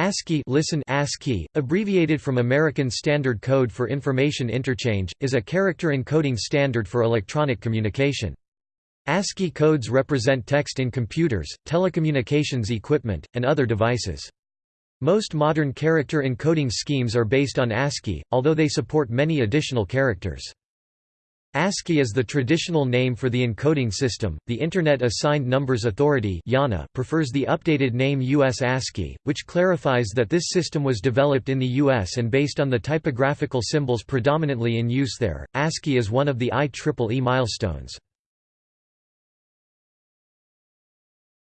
ASCII listen ASCII, abbreviated from American Standard Code for Information Interchange, is a character encoding standard for electronic communication. ASCII codes represent text in computers, telecommunications equipment, and other devices. Most modern character encoding schemes are based on ASCII, although they support many additional characters. ASCII is the traditional name for the encoding system. The Internet Assigned Numbers Authority (IANA) prefers the updated name US ASCII, which clarifies that this system was developed in the US and based on the typographical symbols predominantly in use there. ASCII is one of the IEEE milestones.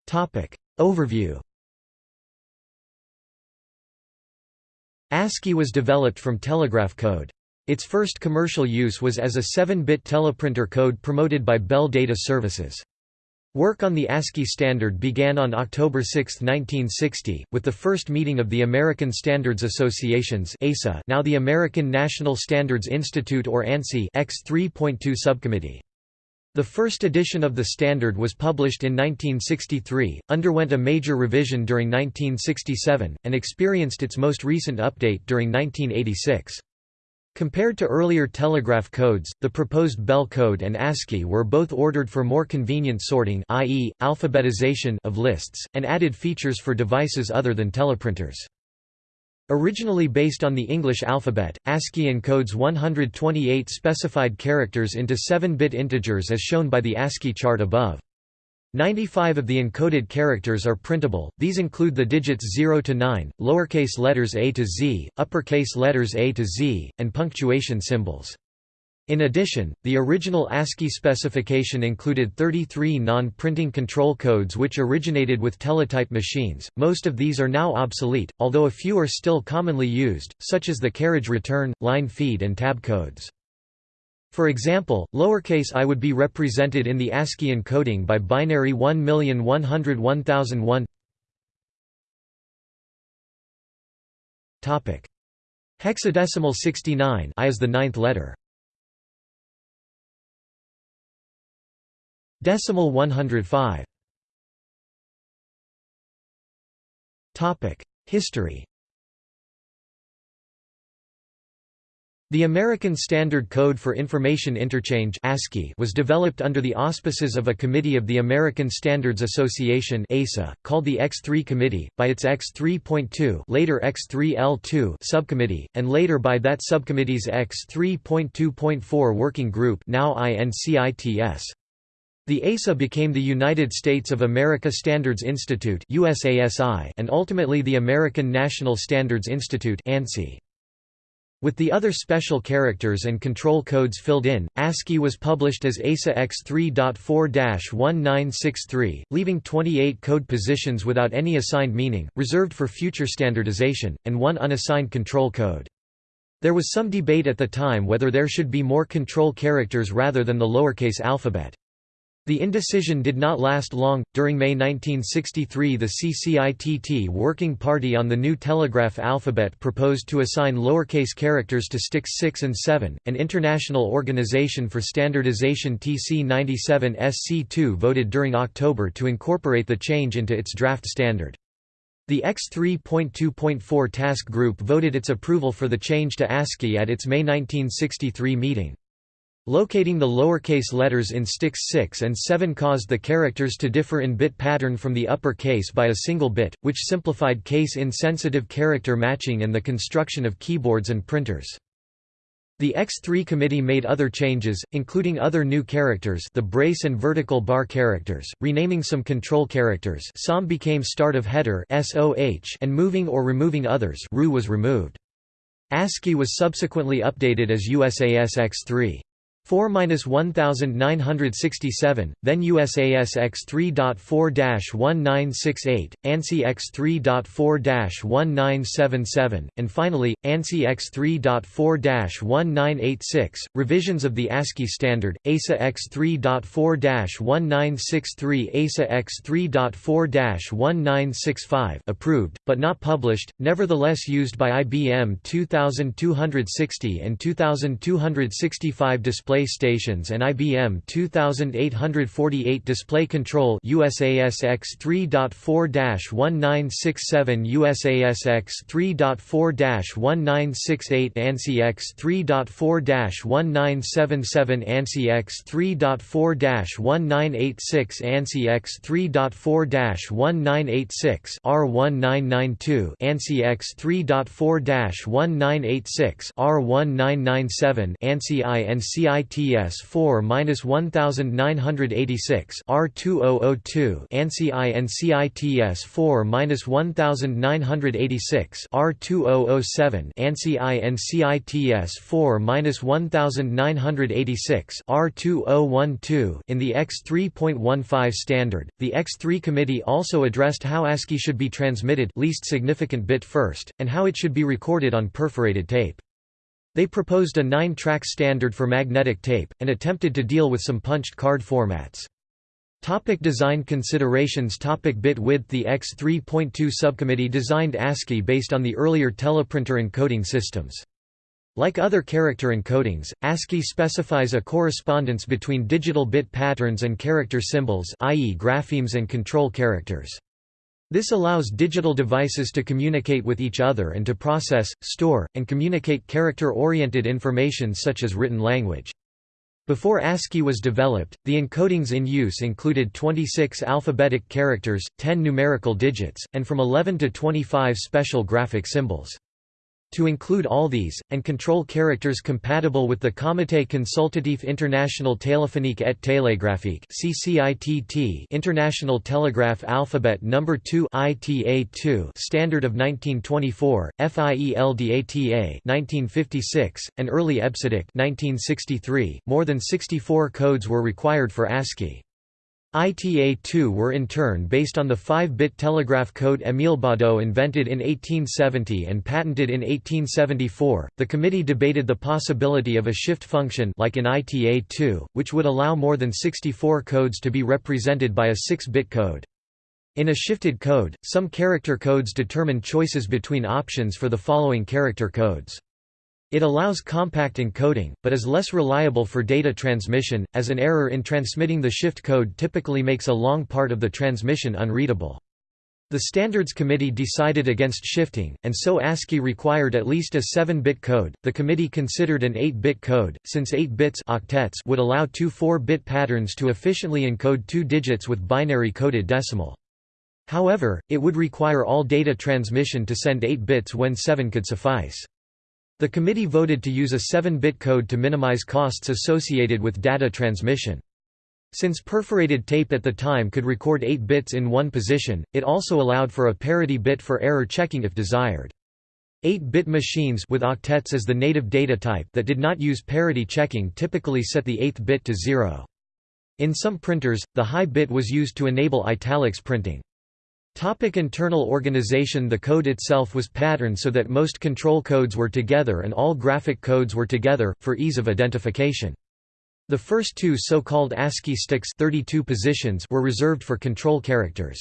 Topic Overview. ASCII was developed from telegraph code. Its first commercial use was as a 7-bit teleprinter code promoted by Bell Data Services. Work on the ASCII standard began on October 6, 1960, with the first meeting of the American Standards Association's ASA now the American National Standards Institute or ANSI X3.2 subcommittee. The first edition of the standard was published in 1963, underwent a major revision during 1967, and experienced its most recent update during 1986. Compared to earlier telegraph codes, the proposed Bell code and ASCII were both ordered for more convenient sorting i.e., alphabetization of lists, and added features for devices other than teleprinters. Originally based on the English alphabet, ASCII encodes 128 specified characters into 7-bit integers as shown by the ASCII chart above. 95 of the encoded characters are printable, these include the digits 0 to 9, lowercase letters a to z, uppercase letters a to z, and punctuation symbols. In addition, the original ASCII specification included 33 non-printing control codes which originated with teletype machines, most of these are now obsolete, although a few are still commonly used, such as the carriage return, line feed and tab codes. For example, lowercase i would be represented in the ASCII encoding by binary 1101001. Topic: Hexadecimal 69 I is the ninth letter. Decimal 105. Topic: History The American Standard Code for Information Interchange ASCII was developed under the auspices of a committee of the American Standards Association ASA, called the X3 Committee, by its X3.2 later X3L2 subcommittee, and later by that subcommittee's X3.2.4 Working Group now INCITS. The ASA became the United States of America Standards Institute and ultimately the American National Standards Institute ANSI. With the other special characters and control codes filled in, ASCII was published as ASA X3.4-1963, leaving 28 code positions without any assigned meaning, reserved for future standardization, and one unassigned control code. There was some debate at the time whether there should be more control characters rather than the lowercase alphabet. The indecision did not last long. During May 1963, the CCITT Working Party on the New Telegraph Alphabet proposed to assign lowercase characters to sticks 6 and 7. An international organization for standardization TC 97 SC2 voted during October to incorporate the change into its draft standard. The X3.2.4 task group voted its approval for the change to ASCII at its May 1963 meeting. Locating the lowercase letters in sticks 6 and 7 caused the characters to differ in bit pattern from the upper case by a single bit, which simplified case-insensitive character matching and the construction of keyboards and printers. The X3 committee made other changes, including other new characters the brace and vertical bar characters, renaming some control characters SOM became start of header and moving or removing others RU was removed. ASCII was subsequently updated as USAS X3. 4-1967, then USAS X3.4-1968, ANSI X3.4-1977, and finally, ANSI X3.4-1986. Revisions of the ASCII standard, ASA X3.4-1963 ASA X3.4-1965 approved, but not published, nevertheless used by IBM 2260 and 2265 display display stations and IBM 2848 display control USASX 3.4-1967 USASX 3.4-1968 ANSI X 3.4-1977 ANSI X 3.4-1986 ANSI X 3.4-1986 R1992 ANSI X 3.4-1986 R1997 ANSI INCITS 4-1986 R2002 ANSI INCITS 4-1986 R2007 ANSI INCITS 4-1986 R2012 In the X3.15 standard, the X3 committee also addressed how ASCII should be transmitted least significant bit first, and how it should be recorded on perforated tape. They proposed a nine-track standard for magnetic tape, and attempted to deal with some punched card formats. Topic design considerations Topic Bit width The X3.2 subcommittee designed ASCII based on the earlier teleprinter encoding systems. Like other character encodings, ASCII specifies a correspondence between digital bit patterns and character symbols i.e. graphemes and control characters. This allows digital devices to communicate with each other and to process, store, and communicate character-oriented information such as written language. Before ASCII was developed, the encodings in use included 26 alphabetic characters, 10 numerical digits, and from 11 to 25 special graphic symbols. To include all these, and control characters compatible with the Comité Consultatif International Téléphonique et Télégraphique International Telegraph Alphabet No. 2 ITA2 Standard of 1924, FIELDATA 1956, and early EBCDIC 1963, more than 64 codes were required for ASCII. ITA-2 were in turn based on the 5-bit telegraph code Émile Baudot invented in 1870 and patented in 1874. The committee debated the possibility of a shift function like in ITA-2, which would allow more than 64 codes to be represented by a 6-bit code. In a shifted code, some character codes determine choices between options for the following character codes. It allows compact encoding, but is less reliable for data transmission, as an error in transmitting the shift code typically makes a long part of the transmission unreadable. The Standards Committee decided against shifting, and so ASCII required at least a 7-bit code. The committee considered an 8-bit code, since 8 bits octets would allow two 4-bit patterns to efficiently encode two digits with binary coded decimal. However, it would require all data transmission to send 8 bits when 7 could suffice. The committee voted to use a 7-bit code to minimize costs associated with data transmission. Since perforated tape at the time could record 8 bits in one position, it also allowed for a parity bit for error checking if desired. 8-bit machines with octets as the native data type that did not use parity checking typically set the 8th bit to 0. In some printers, the high bit was used to enable italics printing. Topic internal organization The code itself was patterned so that most control codes were together and all graphic codes were together, for ease of identification. The first two so-called ASCII sticks 32 positions were reserved for control characters.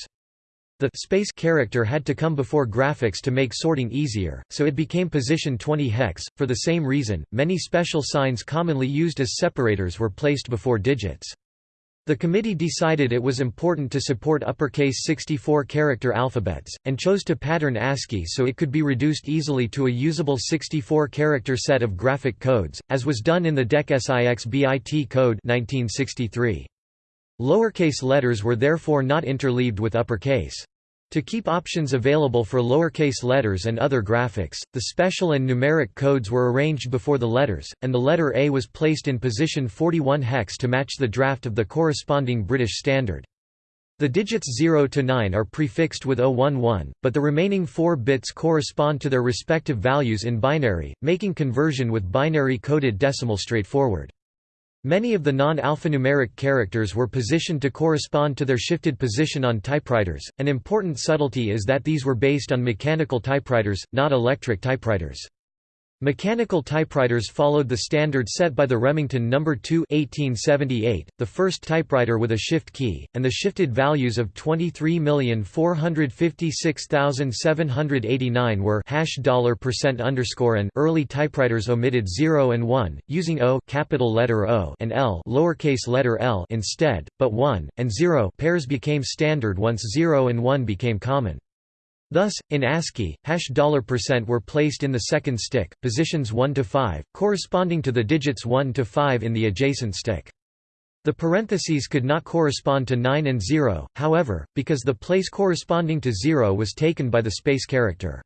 The space character had to come before graphics to make sorting easier, so it became position 20 hex. For the same reason, many special signs commonly used as separators were placed before digits. The committee decided it was important to support uppercase 64-character alphabets, and chose to pattern ASCII so it could be reduced easily to a usable 64-character set of graphic codes, as was done in the DEC SIX BIT code 1963. Lowercase letters were therefore not interleaved with uppercase. To keep options available for lowercase letters and other graphics, the special and numeric codes were arranged before the letters, and the letter A was placed in position 41 hex to match the draft of the corresponding British standard. The digits 0 to 9 are prefixed with 011, but the remaining four bits correspond to their respective values in binary, making conversion with binary coded decimal straightforward. Many of the non-alphanumeric characters were positioned to correspond to their shifted position on typewriters. An important subtlety is that these were based on mechanical typewriters, not electric typewriters. Mechanical typewriters followed the standard set by the Remington No. 2 1878, the first typewriter with a shift key, and the shifted values of 23456789 were hash dollar percent underscore and early typewriters omitted 0 and 1, using O capital letter O and L lowercase letter l instead, but 1 and 0 pairs became standard once 0 and 1 became common. Thus, in ASCII, hash dollar percent were placed in the second stick, positions 1 to 5, corresponding to the digits 1 to 5 in the adjacent stick. The parentheses could not correspond to 9 and 0, however, because the place corresponding to 0 was taken by the space character.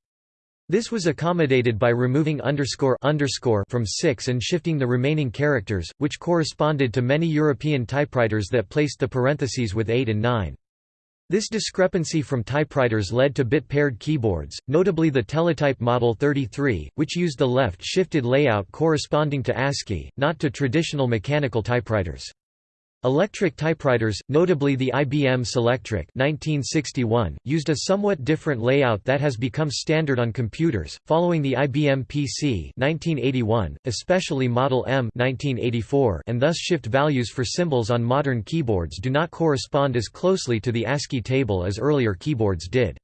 This was accommodated by removing underscore underscore from 6 and shifting the remaining characters, which corresponded to many European typewriters that placed the parentheses with 8 and 9. This discrepancy from typewriters led to bit-paired keyboards, notably the Teletype Model 33, which used the left-shifted layout corresponding to ASCII, not to traditional mechanical typewriters. Electric typewriters, notably the IBM Selectric 1961, used a somewhat different layout that has become standard on computers, following the IBM PC 1981, especially Model M 1984, and thus shift values for symbols on modern keyboards do not correspond as closely to the ASCII table as earlier keyboards did.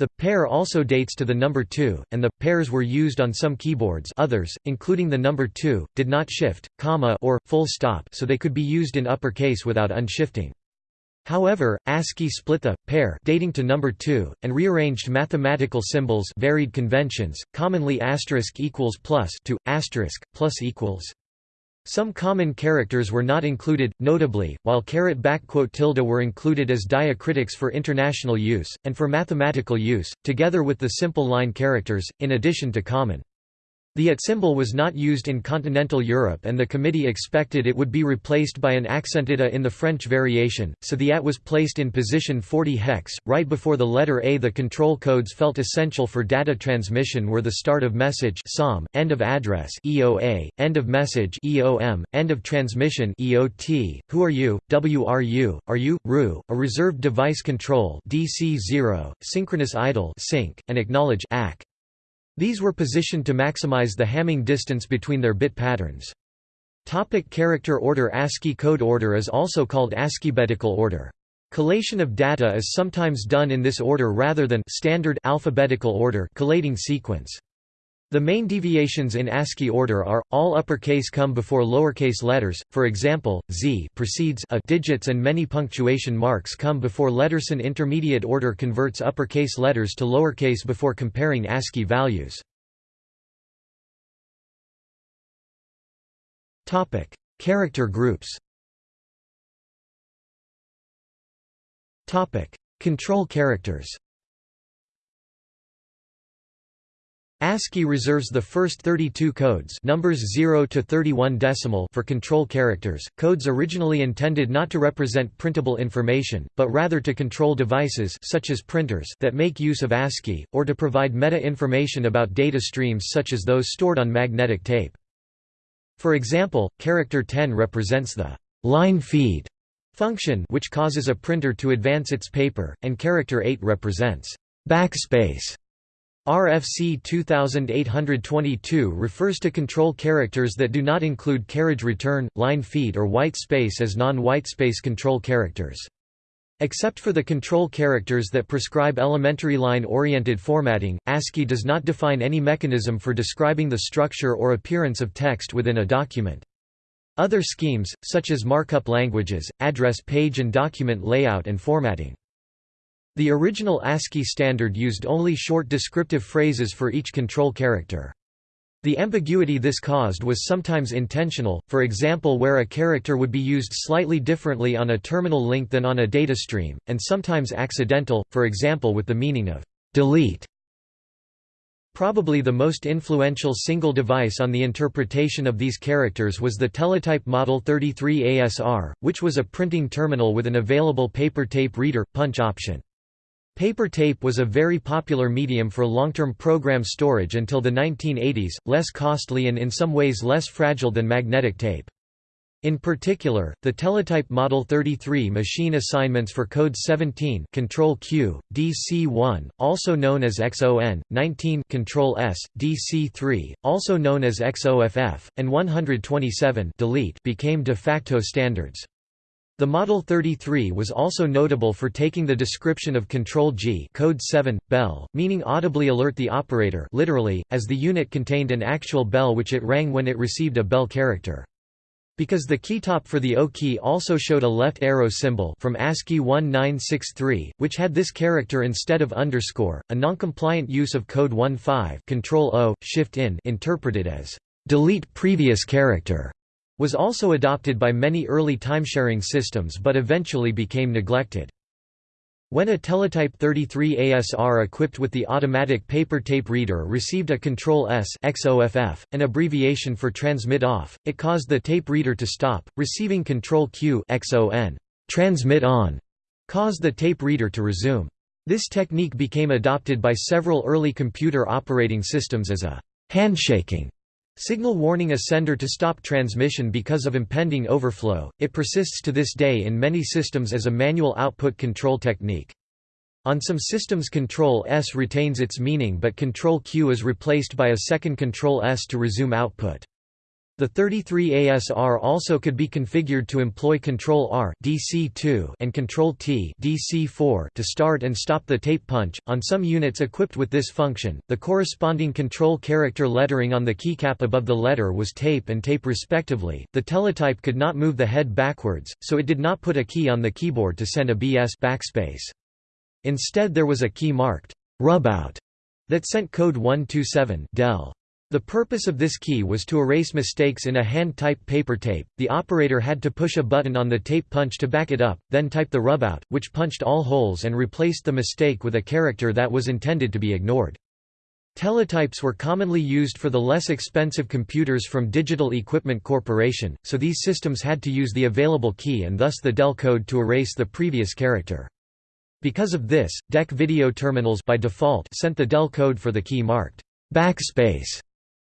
The pair also dates to the number 2, and the pairs were used on some keyboards others, including the number 2, did not shift, comma or, full stop so they could be used in uppercase without unshifting. However, ASCII split the pair dating to number 2 and rearranged mathematical symbols varied conventions, commonly asterisk equals plus to asterisk plus equals. Some common characters were not included, notably, while caret tilde were included as diacritics for international use, and for mathematical use, together with the simple line characters, in addition to common. The at symbol was not used in continental Europe and the committee expected it would be replaced by an accented a in the French variation, so the at was placed in position 40 hex, right before the letter A. The control codes felt essential for data transmission were the start of message SOM, end of address EOA, end of message EOM, end of transmission EOT, who are you, WRU, are you, RU, a reserved device control DC0, synchronous idle sync, and acknowledge AC. These were positioned to maximize the Hamming distance between their bit patterns. Topic character order ASCII code order is also called ASCIIbetical order. Collation of data is sometimes done in this order rather than standard alphabetical order collating sequence. The main deviations in ASCII order are, all uppercase come before lowercase letters, for example, Z precedes a digits and many punctuation marks come before letters. An intermediate order converts uppercase letters to lowercase before comparing ASCII values. Character groups Control characters ASCII reserves the first 32 codes numbers 0 to 31 decimal for control characters, codes originally intended not to represent printable information, but rather to control devices such as printers that make use of ASCII, or to provide meta-information about data streams such as those stored on magnetic tape. For example, character 10 represents the line feed function which causes a printer to advance its paper, and character 8 represents backspace RFC 2822 refers to control characters that do not include carriage return, line feed or white space as non-white space control characters. Except for the control characters that prescribe elementary line-oriented formatting, ASCII does not define any mechanism for describing the structure or appearance of text within a document. Other schemes, such as markup languages, address page and document layout and formatting. The original ASCII standard used only short descriptive phrases for each control character. The ambiguity this caused was sometimes intentional, for example where a character would be used slightly differently on a terminal link than on a data stream, and sometimes accidental, for example with the meaning of «delete». Probably the most influential single device on the interpretation of these characters was the Teletype Model 33 ASR, which was a printing terminal with an available paper tape reader, punch option. Paper tape was a very popular medium for long-term program storage until the 1980s, less costly and in some ways less fragile than magnetic tape. In particular, the Teletype Model 33 machine assignments for code 17 Control Q, DC1, also known as XON, 19 Control S, DC3, also known as XOFF, and 127 delete became de facto standards. The Model 33 was also notable for taking the description of Control G code 7, bell, meaning audibly alert the operator literally, as the unit contained an actual bell which it rang when it received a bell character. Because the keytop for the O key also showed a left arrow symbol from ASCII 1963, which had this character instead of underscore, a noncompliant use of code 15 control O, shift in interpreted as delete previous character was also adopted by many early timesharing systems but eventually became neglected. When a Teletype 33 ASR equipped with the automatic paper tape reader received a Control S XOFF, an abbreviation for transmit off, it caused the tape reader to stop, receiving Control Q XON, transmit on, caused the tape reader to resume. This technique became adopted by several early computer operating systems as a handshaking Signal warning a sender to stop transmission because of impending overflow, it persists to this day in many systems as a manual output control technique. On some systems Control S retains its meaning but Control Q is replaced by a second Control S to resume output. The 33 ASR also could be configured to employ Control R DC2 and Control T DC4 to start and stop the tape punch. On some units equipped with this function, the corresponding control character lettering on the keycap above the letter was tape and tape respectively. The teletype could not move the head backwards, so it did not put a key on the keyboard to send a BS backspace. Instead there was a key marked rubout that sent code 127 del. The purpose of this key was to erase mistakes in a hand-type paper tape. The operator had to push a button on the tape punch to back it up, then type the rubout, which punched all holes and replaced the mistake with a character that was intended to be ignored. Teletypes were commonly used for the less expensive computers from Digital Equipment Corporation, so these systems had to use the available key and thus the DEL code to erase the previous character. Because of this, DEC video terminals by default sent the DEL code for the key marked backspace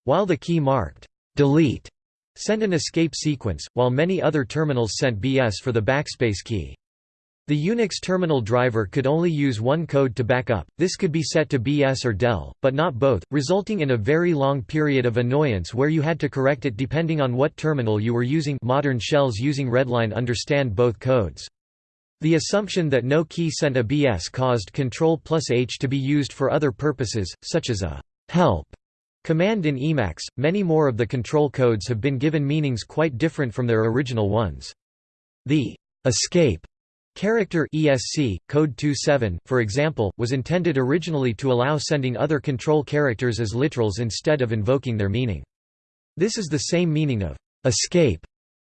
while the key marked delete sent an escape sequence, while many other terminals sent BS for the backspace key. The Unix terminal driver could only use one code to back up, this could be set to BS or DEL, but not both, resulting in a very long period of annoyance where you had to correct it depending on what terminal you were using modern shells using Readline understand both codes. The assumption that no key sent a BS caused Control plus H to be used for other purposes, such as a help Command in Emacs, many more of the control codes have been given meanings quite different from their original ones. The escape character ESC, code 27, for example, was intended originally to allow sending other control characters as literals instead of invoking their meaning. This is the same meaning of escape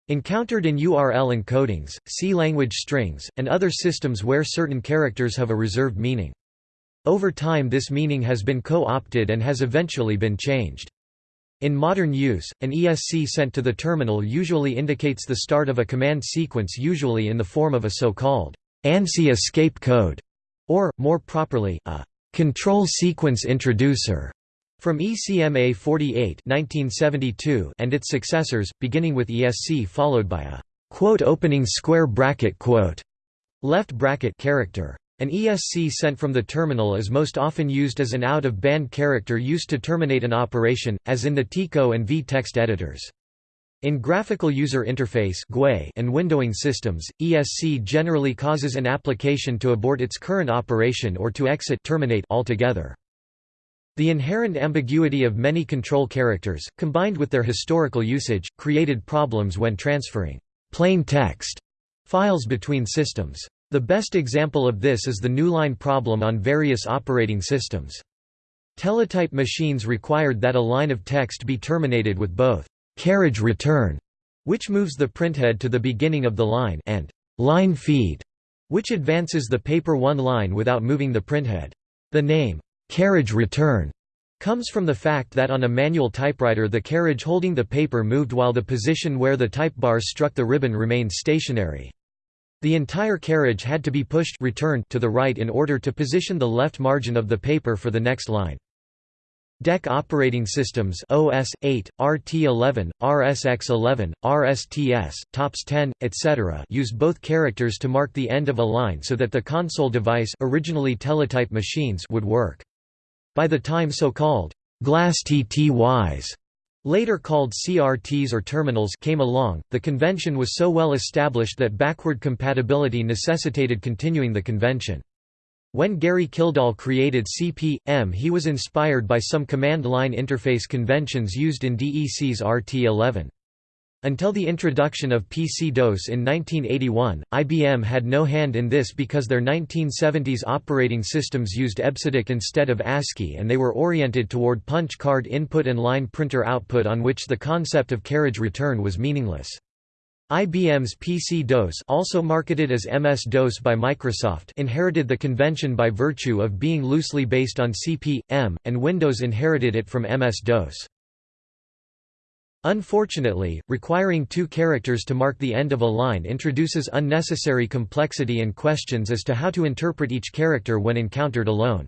encountered in URL encodings, C language strings, and other systems where certain characters have a reserved meaning. Over time this meaning has been co-opted and has eventually been changed. In modern use, an ESC sent to the terminal usually indicates the start of a command sequence usually in the form of a so-called ANSI escape code, or, more properly, a control sequence introducer from ECMA 48 1972 and its successors, beginning with ESC followed by a quote opening square bracket quote left bracket character. An ESC sent from the terminal is most often used as an out-of-band character used to terminate an operation, as in the TECO and vi text editors. In graphical user interface and windowing systems, ESC generally causes an application to abort its current operation or to exit terminate altogether. The inherent ambiguity of many control characters, combined with their historical usage, created problems when transferring plain text files between systems. The best example of this is the newline problem on various operating systems. Teletype machines required that a line of text be terminated with both carriage return, which moves the printhead to the beginning of the line, and line feed, which advances the paper one line without moving the printhead. The name, carriage return, comes from the fact that on a manual typewriter the carriage holding the paper moved while the position where the type bars struck the ribbon remained stationary. The entire carriage had to be pushed returned to the right in order to position the left margin of the paper for the next line. DEC operating systems OS 8, RT11, RSX11, RSTS, TOPS 10, etc. use both characters to mark the end of a line so that the console device originally teletype machines would work. By the time so-called glass TTYs later called CRTs or terminals came along, the convention was so well established that backward compatibility necessitated continuing the convention. When Gary Kildall created CP/M he was inspired by some command line interface conventions used in DEC's RT11. Until the introduction of PC-DOS in 1981, IBM had no hand in this because their 1970s operating systems used EBCDIC instead of ASCII and they were oriented toward punch card input and line printer output on which the concept of carriage return was meaningless. IBM's PC-DOS also marketed as MS-DOS by Microsoft inherited the convention by virtue of being loosely based on CP/M, and Windows inherited it from MS-DOS. Unfortunately, requiring two characters to mark the end of a line introduces unnecessary complexity and questions as to how to interpret each character when encountered alone.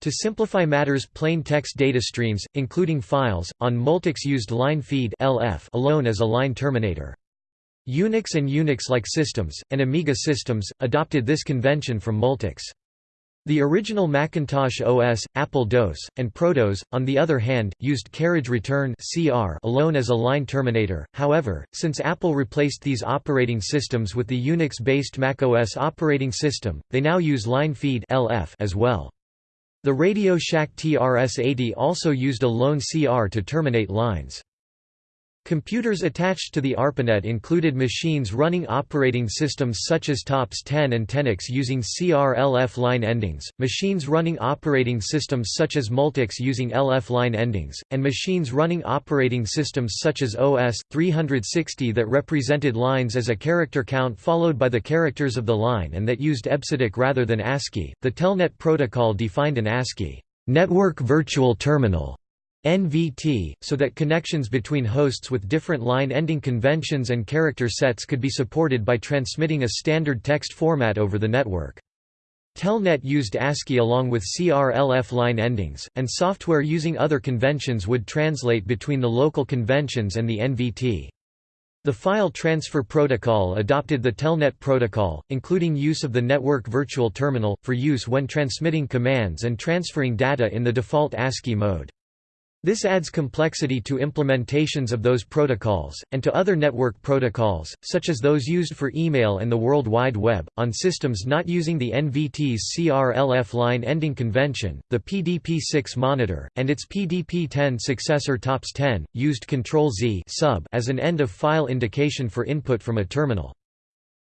To simplify matters plain text data streams, including files, on Multics used line feed LF alone as a line terminator. Unix and Unix-like systems, and Amiga systems, adopted this convention from Multics. The original Macintosh OS, Apple DOS, and ProDOS, on the other hand, used carriage return (CR) alone as a line terminator. However, since Apple replaced these operating systems with the Unix-based macOS operating system, they now use line feed as well. The Radio Shack TRS-80 also used a lone CR to terminate lines. Computers attached to the ARPANET included machines running operating systems such as TOPS 10 and TENEX using CR-LF line endings, machines running operating systems such as Multics using LF line endings, and machines running operating systems such as OS 360 that represented lines as a character count followed by the characters of the line and that used EBCDIC rather than ASCII. The Telnet protocol defined an ASCII network virtual terminal NVT, so that connections between hosts with different line-ending conventions and character sets could be supported by transmitting a standard text format over the network. Telnet used ASCII along with CR-LF line endings, and software using other conventions would translate between the local conventions and the NVT. The File Transfer Protocol adopted the Telnet protocol, including use of the Network Virtual Terminal, for use when transmitting commands and transferring data in the default ASCII mode. This adds complexity to implementations of those protocols, and to other network protocols, such as those used for email and the World Wide Web. On systems not using the NVT's CR-LF line ending convention, the PDP-6 monitor, and its PDP-10 successor TOPS 10, used Control-Z sub as an end-of-file indication for input from a terminal.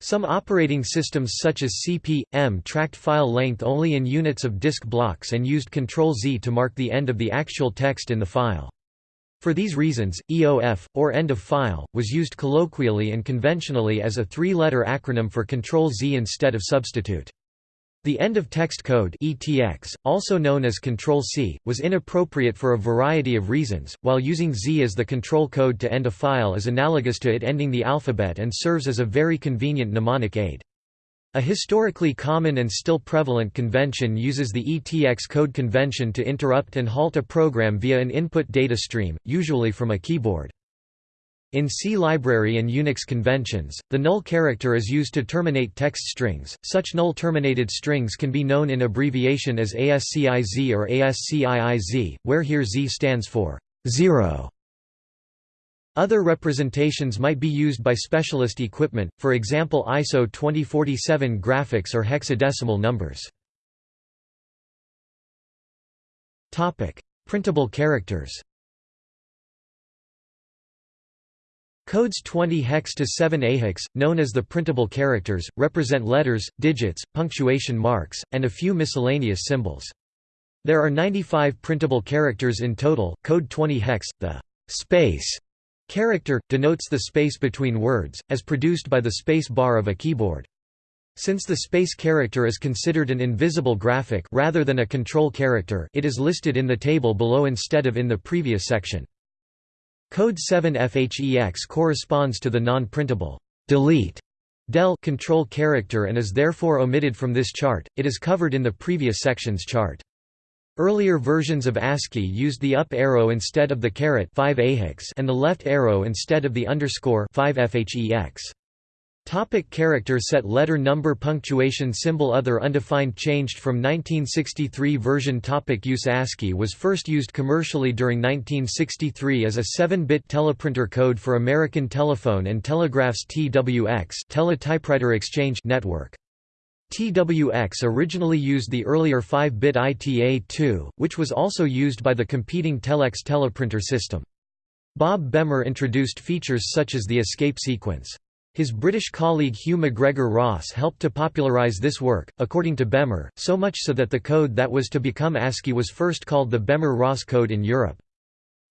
Some operating systems such as CP/M tracked file length only in units of disk blocks and used Ctrl-Z to mark the end of the actual text in the file. For these reasons, EOF, or end of file, was used colloquially and conventionally as a three-letter acronym for Ctrl-Z instead of substitute. The end-of-text code ETX, also known as Control-C, was inappropriate for a variety of reasons, while using Z as the control code to end a file is analogous to it ending the alphabet and serves as a very convenient mnemonic aid. A historically common and still prevalent convention uses the ETX code convention to interrupt and halt a program via an input data stream, usually from a keyboard. In C library and Unix conventions, the null character is used to terminate text strings. Such null terminated strings can be known in abbreviation as ASCIZ or ASCIIZ, where here Z stands for 0. Other representations might be used by specialist equipment, for example ISO 2047 graphics or hexadecimal numbers. Printable characters Codes 20 hex to 7 AHEX, known as the printable characters, represent letters, digits, punctuation marks, and a few miscellaneous symbols. There are 95 printable characters in total. Code 20 hex, the space character, denotes the space between words, as produced by the space bar of a keyboard. Since the space character is considered an invisible graphic rather than a control character it is listed in the table below instead of in the previous section. Code 7 FHEX corresponds to the non-printable delete del control character and is therefore omitted from this chart, it is covered in the previous section's chart. Earlier versions of ASCII used the up arrow instead of the caret 5 and the left arrow instead of the underscore 5 fhex. Topic character set letter number punctuation symbol Other undefined changed from 1963 version topic Use ASCII was first used commercially during 1963 as a 7-bit teleprinter code for American Telephone and Telegraph's TWX Teletypewriter Exchange network. TWX originally used the earlier 5-bit ITA-2, which was also used by the competing Telex teleprinter system. Bob Bemer introduced features such as the escape sequence. His British colleague Hugh MacGregor Ross helped to popularise this work, according to Bemer, so much so that the code that was to become ASCII was first called the Bemer-Ross code in Europe.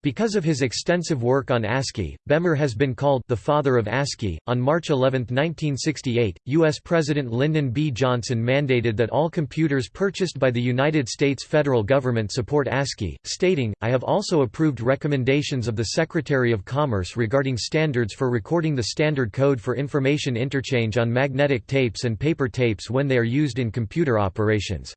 Because of his extensive work on ASCII, Bemer has been called the father of ASCII. On March 11, 1968, U.S. President Lyndon B. Johnson mandated that all computers purchased by the United States federal government support ASCII, stating, I have also approved recommendations of the Secretary of Commerce regarding standards for recording the standard code for information interchange on magnetic tapes and paper tapes when they are used in computer operations.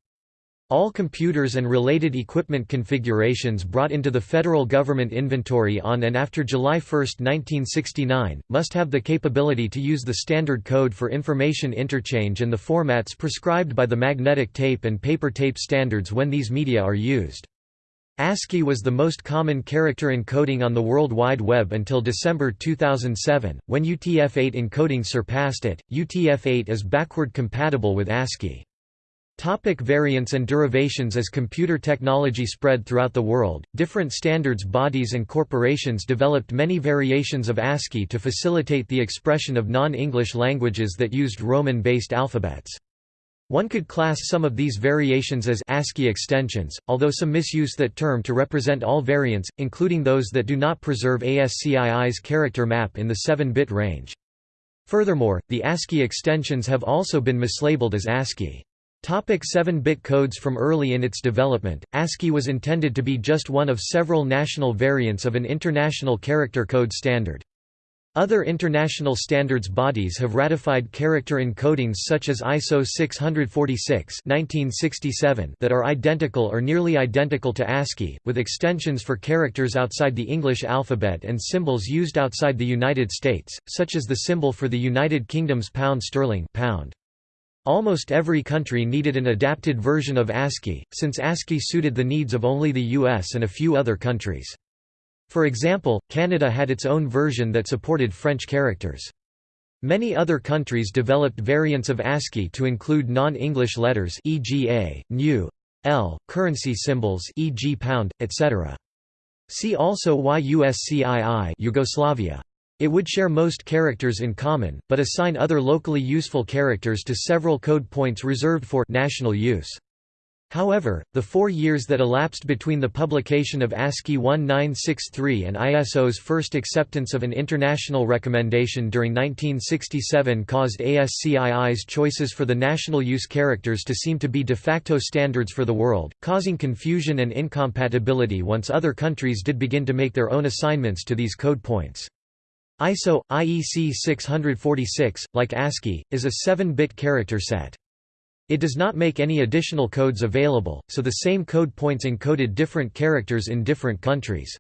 All computers and related equipment configurations brought into the federal government inventory on and after July 1, 1969, must have the capability to use the standard code for information interchange and the formats prescribed by the magnetic tape and paper tape standards when these media are used. ASCII was the most common character encoding on the World Wide Web until December 2007, when UTF-8 encoding surpassed it. UTF-8 is backward compatible with ASCII. Topic variants and derivations As computer technology spread throughout the world, different standards bodies and corporations developed many variations of ASCII to facilitate the expression of non-English languages that used Roman-based alphabets. One could class some of these variations as ASCII extensions, although some misuse that term to represent all variants, including those that do not preserve ASCII's character map in the 7-bit range. Furthermore, the ASCII extensions have also been mislabeled as ASCII. Topic 7-bit codes From early in its development, ASCII was intended to be just one of several national variants of an international character code standard. Other international standards bodies have ratified character encodings such as ISO 646 1967 that are identical or nearly identical to ASCII, with extensions for characters outside the English alphabet and symbols used outside the United States, such as the symbol for the United Kingdom's pound sterling pound. Almost every country needed an adapted version of ASCII, since ASCII suited the needs of only the US and a few other countries. For example, Canada had its own version that supported French characters. Many other countries developed variants of ASCII to include non-English letters e.g. a, l, currency symbols e.g. pound, etc. See also YUSCII Yugoslavia. It would share most characters in common, but assign other locally useful characters to several code points reserved for national use. However, the four years that elapsed between the publication of ASCII 1963 and ISO's first acceptance of an international recommendation during 1967 caused ASCII's choices for the national use characters to seem to be de facto standards for the world, causing confusion and incompatibility once other countries did begin to make their own assignments to these code points. ISO IEC 646, like ASCII, is a 7-bit character set. It does not make any additional codes available, so the same code points encoded different characters in different countries.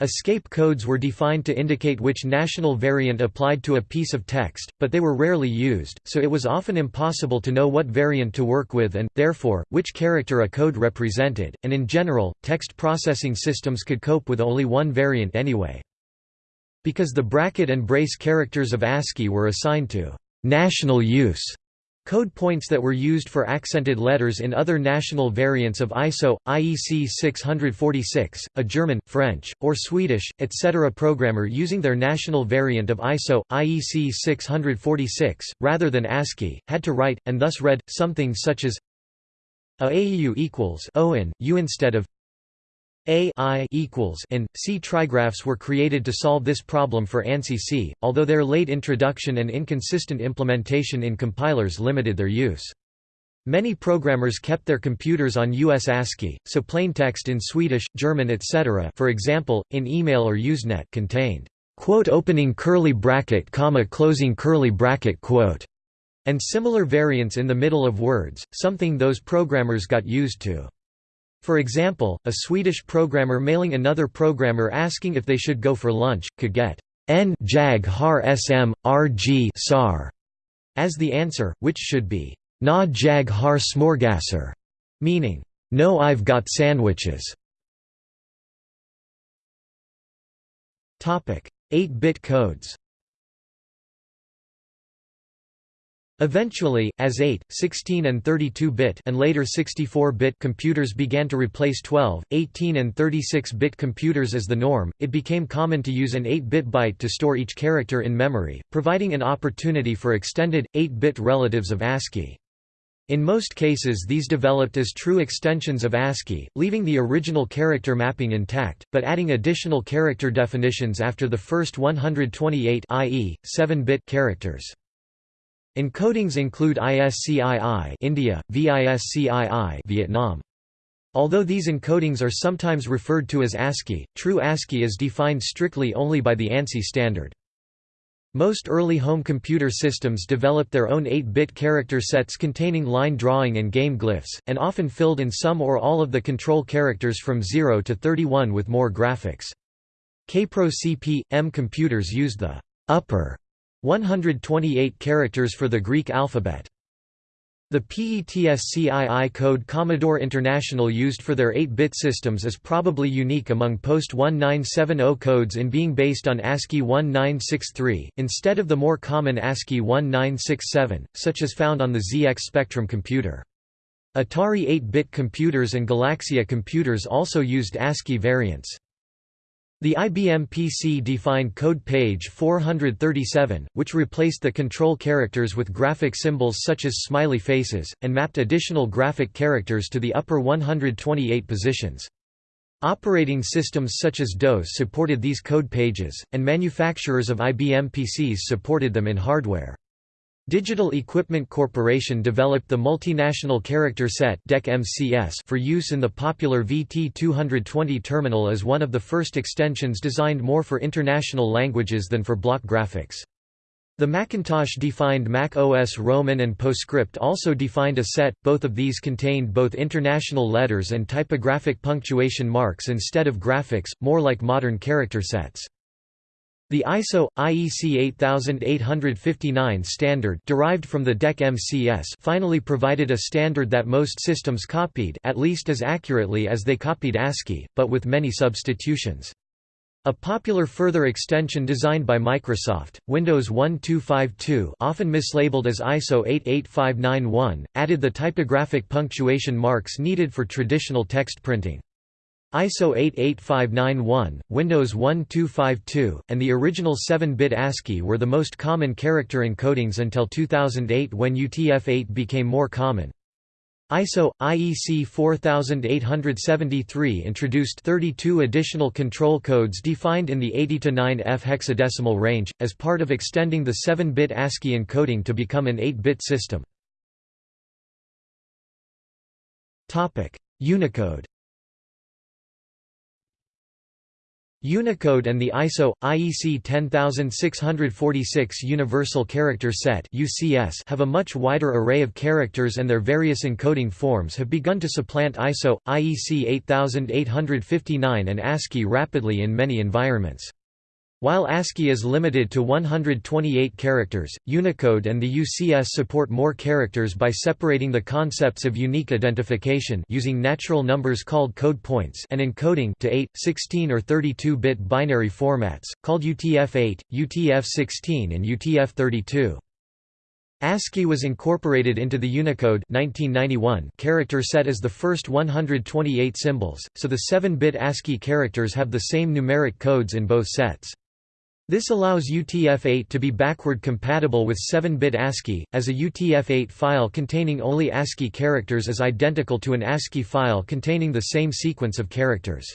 Escape codes were defined to indicate which national variant applied to a piece of text, but they were rarely used, so it was often impossible to know what variant to work with and, therefore, which character a code represented, and in general, text processing systems could cope with only one variant anyway. Because the bracket and brace characters of ASCII were assigned to «national use», Code points that were used for accented letters in other national variants of ISO, IEC 646, a German, French, or Swedish, etc. programmer using their national variant of ISO, IEC 646, rather than ASCII, had to write, and thus read, something such as a AEU equals O in, U instead of a I equals and C trigraphs were created to solve this problem for ANSI C, although their late introduction and inconsistent implementation in compilers limited their use. Many programmers kept their computers on US ASCII, so plaintext in Swedish, German etc. for example, in email or Usenet contained quote opening curly bracket comma closing curly bracket quote and similar variants in the middle of words, something those programmers got used to. For example, a Swedish programmer mailing another programmer asking if they should go for lunch, could get N jag har sm, rg sar as the answer, which should be Na jag har smorgasser, meaning, No I've got sandwiches. 8-bit codes Eventually, as 8, 16 and 32-bit and later 64-bit computers began to replace 12, 18 and 36-bit computers as the norm, it became common to use an 8-bit byte to store each character in memory, providing an opportunity for extended, 8-bit relatives of ASCII. In most cases these developed as true extensions of ASCII, leaving the original character mapping intact, but adding additional character definitions after the first 128 i.e., 7-bit characters. Encodings include ISCII India, VISCII Vietnam. Although these encodings are sometimes referred to as ASCII, true ASCII is defined strictly only by the ANSI standard. Most early home computer systems developed their own 8-bit character sets containing line drawing and game glyphs, and often filled in some or all of the control characters from 0 to 31 with more graphics. Kaypro CP.M computers used the upper 128 characters for the Greek alphabet. The PETSCII code Commodore International used for their 8-bit systems is probably unique among post-1970 codes in being based on ASCII 1963, instead of the more common ASCII 1967, such as found on the ZX Spectrum computer. Atari 8-bit computers and Galaksija computers also used ASCII variants. The IBM PC defined code page 437, which replaced the control characters with graphic symbols such as smiley faces, and mapped additional graphic characters to the upper 128 positions. Operating systems such as DOS supported these code pages, and manufacturers of IBM PCs supported them in hardware. Digital Equipment Corporation developed the Multinational Character Set for use in the popular VT220 terminal as one of the first extensions designed more for international languages than for block graphics. The Macintosh defined Mac OS Roman and PostScript also defined a set, both of these contained both international letters and typographic punctuation marks instead of graphics, more like modern character sets. The ISO IEC 8859 standard derived from the DEC MCS finally provided a standard that most systems copied at least as accurately as they copied ASCII, but with many substitutions. A popular further extension designed by Microsoft, Windows 1252 often mislabeled as ISO 88591, added the typographic punctuation marks needed for traditional text printing. ISO 88591, Windows 1252, and the original 7-bit ASCII were the most common character encodings until 2008 when UTF-8 became more common. ISO IEC 4873 introduced 32 additional control codes defined in the 80 to 9F hexadecimal range as part of extending the 7-bit ASCII encoding to become an 8-bit system. Topic: Unicode Unicode and the ISO IEC 10646 Universal Character Set (UCS) have a much wider array of characters and their various encoding forms have begun to supplant ISO IEC 8859 and ASCII rapidly in many environments. While ASCII is limited to 128 characters, Unicode and the UCS support more characters by separating the concepts of unique identification using natural numbers called code points and encoding to 8, 16 or 32-bit binary formats, called UTF-8, UTF-16 and UTF-32. ASCII was incorporated into the Unicode 1991 character set as the first 128 symbols, so the 7-bit ASCII characters have the same numeric codes in both sets. This allows UTF-8 to be backward compatible with 7-bit ASCII, as a UTF-8 file containing only ASCII characters is identical to an ASCII file containing the same sequence of characters.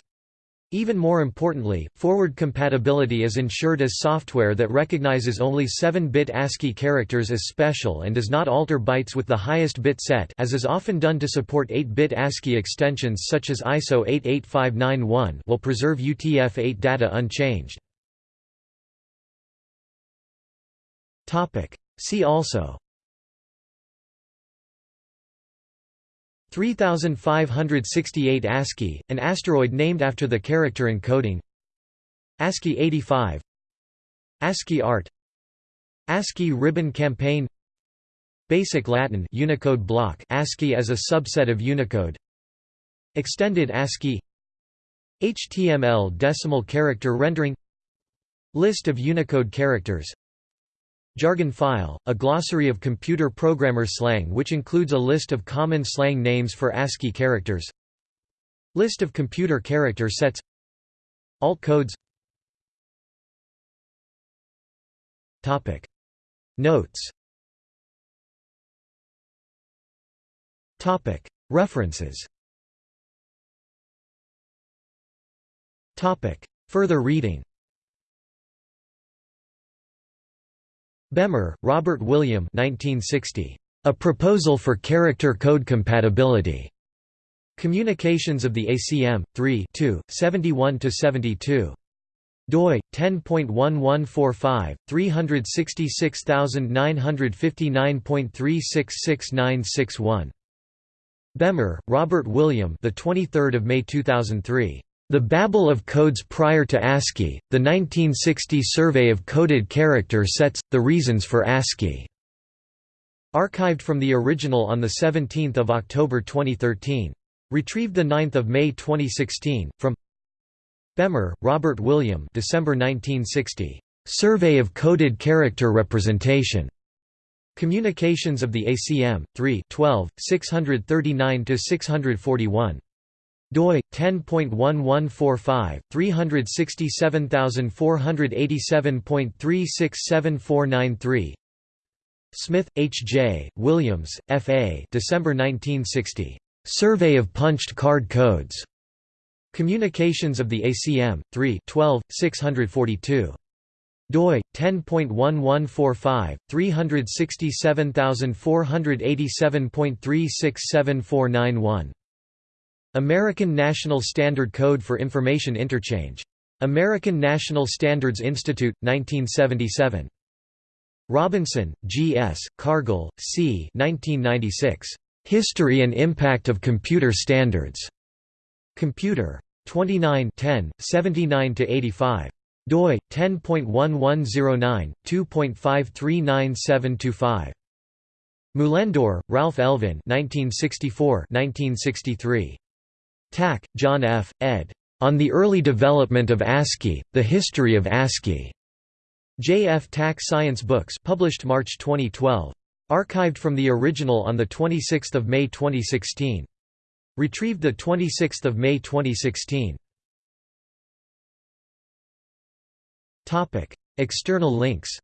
Even more importantly, forward compatibility is ensured as software that recognizes only 7-bit ASCII characters as special and does not alter bytes with the highest bit set as is often done to support 8-bit ASCII extensions such as ISO 88591 will preserve UTF-8 data unchanged. Topic. See also. 3568 ASCII, an asteroid named after the character encoding. ASCII 85 ASCII Art. ASCII Ribbon Campaign. Basic Latin Unicode block ASCII as a subset of Unicode. Extended ASCII. HTML decimal character rendering. List of Unicode characters Jargon file, a glossary of computer programmer slang which includes a list of common slang names for ASCII characters. List of computer character sets. Alt codes. Notes. References. Further reading Bemer, Robert William 1960. A Proposal for Character Code Compatibility. Communications of the ACM, 3 71–72 doi 10.1145 366959.366961 Bemer, Robert William the 23rd of May 2003 the Babel of Codes Prior to ASCII, the 1960 Survey of Coded Character Sets, The Reasons for ASCII. Archived from the original on 17 October 2013. Retrieved 9 May 2016, from Bemer, Robert William December 1960. Survey of Coded Character Representation. Communications of the ACM, 3 12, 639–641 doi 10.1145 367487.367493 Smith, H. J., Williams, F. A. December 1960. Survey of Punched Card Codes. Communications of the ACM, 3 12, 642 doi 10.1145 367487.367491 American National Standard Code for Information Interchange. American National Standards Institute, 1977. Robinson, G. S., Cargill, C. 1996. History and Impact of Computer Standards. Computer. 29 10, 79–85. doi 10.1109 2.539725 Mullendore, Ralph Elvin 1964 1963 Tack, John F., ed. On the Early Development of ASCII, The History of ASCII. J. F. Tack Science Books published March 2012. Archived from the original on 26 May 2016. Retrieved 26 May 2016. External links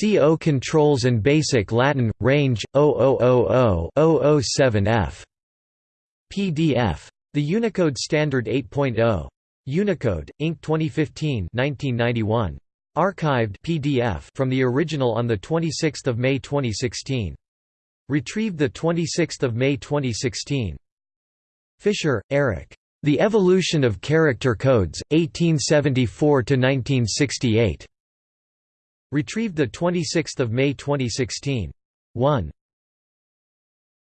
CO controls and basic Latin, range, 0000-007F. PDF. The Unicode Standard 8.0. Unicode, Inc. 2015 1991. Archived PDF from the original on 26 May 2016. Retrieved 26 May 2016. Fischer, Eric. The Evolution of Character Codes, 1874–1968. Retrieved 26 May 2016. 1.